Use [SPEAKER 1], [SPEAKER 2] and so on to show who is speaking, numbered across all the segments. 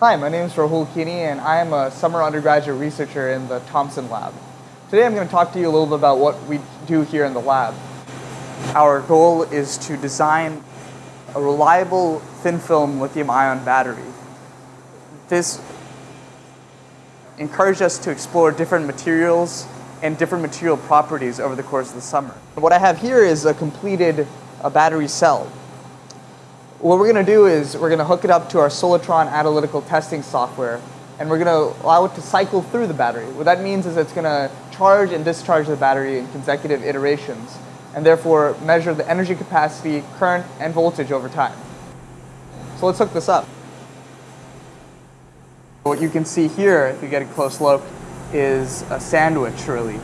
[SPEAKER 1] Hi, my name is Rahul Kini and I am a summer undergraduate researcher in the Thompson Lab. Today I'm going to talk to you a little bit about what we do here in the lab. Our goal is to design a reliable thin film lithium ion battery. This encouraged us to explore different materials and different material properties over the course of the summer. What I have here is a completed a battery cell. What we're going to do is we're going to hook it up to our Solartron analytical testing software and we're going to allow it to cycle through the battery. What that means is it's going to charge and discharge the battery in consecutive iterations and therefore measure the energy capacity, current, and voltage over time. So let's hook this up. What you can see here, if you get a close look, is a sandwich, really.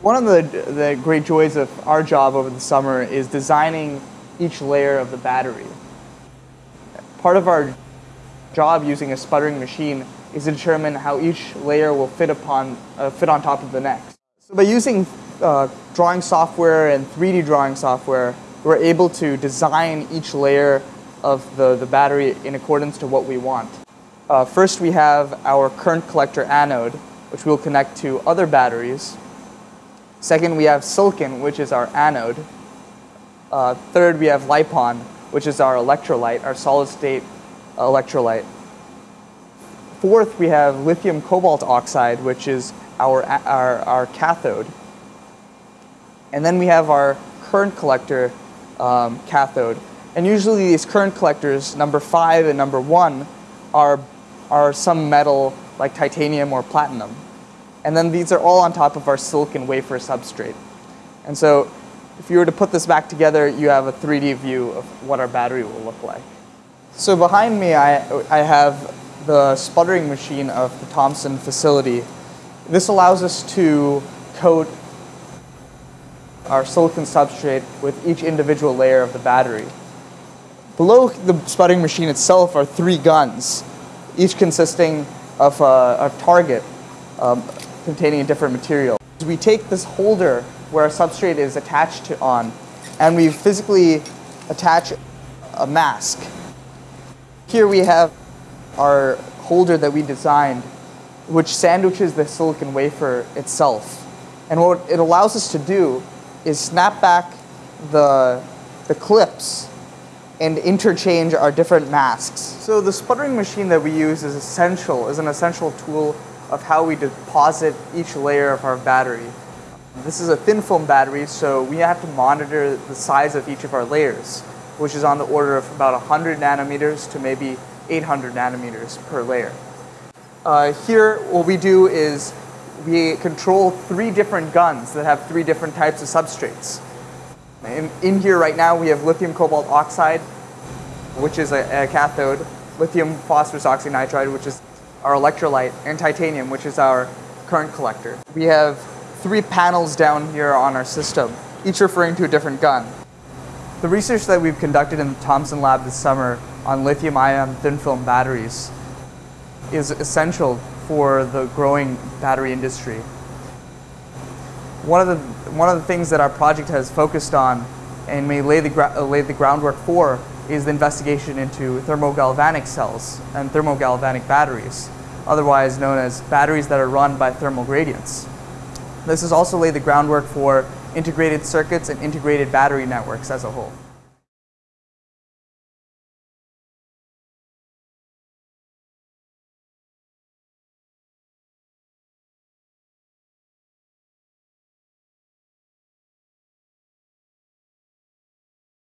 [SPEAKER 1] One of the, the great joys of our job over the summer is designing each layer of the battery. Part of our job using a sputtering machine is to determine how each layer will fit upon uh, fit on top of the next. So by using uh, drawing software and 3D drawing software, we're able to design each layer of the, the battery in accordance to what we want. Uh, first, we have our current collector anode, which we'll connect to other batteries. Second, we have silicon, which is our anode. Uh, third, we have LiPon, which is our electrolyte, our solid state electrolyte. Fourth, we have lithium cobalt oxide, which is our, our, our cathode. And then we have our current collector um, cathode. And usually these current collectors, number five and number one, are are some metal like titanium or platinum. And then these are all on top of our silicon wafer substrate. And so if you were to put this back together, you have a 3D view of what our battery will look like. So behind me, I, I have the sputtering machine of the Thompson facility. This allows us to coat our silicon substrate with each individual layer of the battery. Below the sputtering machine itself are three guns each consisting of a, a target um, containing a different material. We take this holder where a substrate is attached to on, and we physically attach a mask. Here we have our holder that we designed, which sandwiches the silicon wafer itself. And what it allows us to do is snap back the, the clips and interchange our different masks. So the sputtering machine that we use is essential, is an essential tool of how we deposit each layer of our battery. This is a thin film battery, so we have to monitor the size of each of our layers, which is on the order of about 100 nanometers to maybe 800 nanometers per layer. Uh, here, what we do is we control three different guns that have three different types of substrates. In, in here right now we have lithium cobalt oxide, which is a, a cathode, lithium phosphorus oxynitride, which is our electrolyte, and titanium, which is our current collector. We have three panels down here on our system, each referring to a different gun. The research that we've conducted in the Thompson lab this summer on lithium ion thin film batteries is essential for the growing battery industry. One of the, one of the things that our project has focused on and may lay the, uh, lay the groundwork for is the investigation into thermogalvanic cells and thermogalvanic batteries, otherwise known as batteries that are run by thermal gradients. This has also laid the groundwork for integrated circuits and integrated battery networks as a whole.